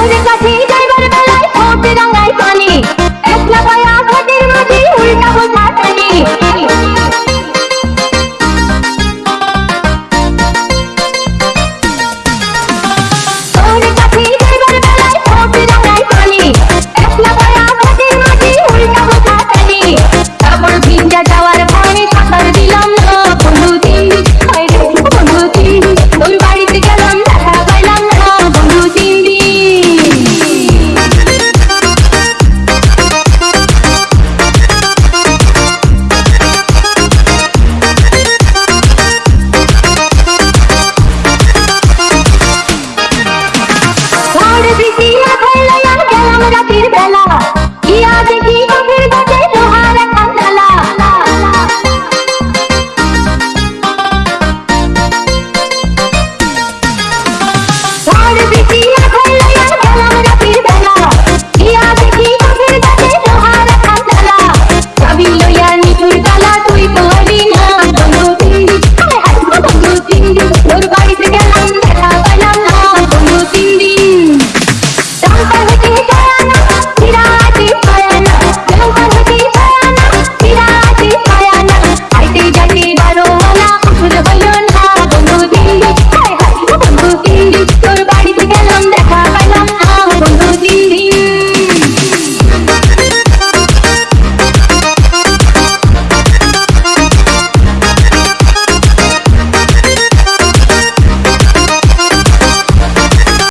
Por eso así yo रतिर बेला। किया देखी तो फिर बटे लोहार खंडला और बिटिया